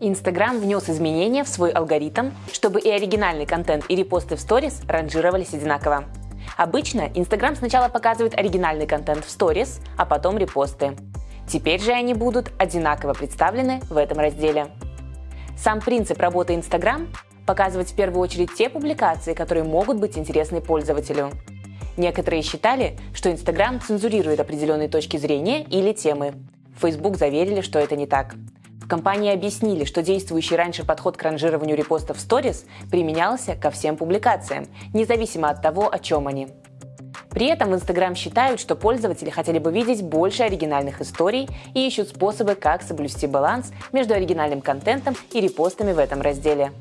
Инстаграм внес изменения в свой алгоритм, чтобы и оригинальный контент, и репосты в сторис ранжировались одинаково. Обычно Инстаграм сначала показывает оригинальный контент в сторис, а потом репосты. Теперь же они будут одинаково представлены в этом разделе. Сам принцип работы Инстаграм – показывать в первую очередь те публикации, которые могут быть интересны пользователю. Некоторые считали, что Инстаграм цензурирует определенные точки зрения или темы. Facebook заверили, что это не так. Компании объяснили, что действующий раньше подход к ранжированию репостов в сторис применялся ко всем публикациям, независимо от того, о чем они. При этом в Instagram считают, что пользователи хотели бы видеть больше оригинальных историй и ищут способы, как соблюсти баланс между оригинальным контентом и репостами в этом разделе.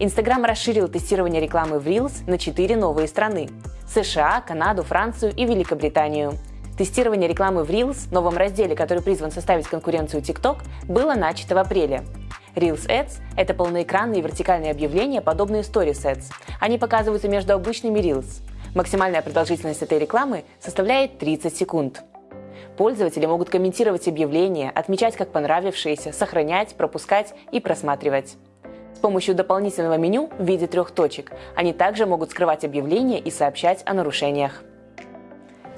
Instagram расширил тестирование рекламы в Reels на четыре новые страны – США, Канаду, Францию и Великобританию – Тестирование рекламы в Reels, новом разделе, который призван составить конкуренцию TikTok, было начато в апреле. Reels Ads – это полноэкранные вертикальные объявления, подобные Stories Ads. Они показываются между обычными Reels. Максимальная продолжительность этой рекламы составляет 30 секунд. Пользователи могут комментировать объявления, отмечать как понравившиеся, сохранять, пропускать и просматривать. С помощью дополнительного меню в виде трех точек они также могут скрывать объявления и сообщать о нарушениях.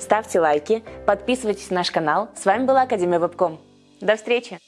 Ставьте лайки, подписывайтесь на наш канал. С вами была Академия Вебком. До встречи!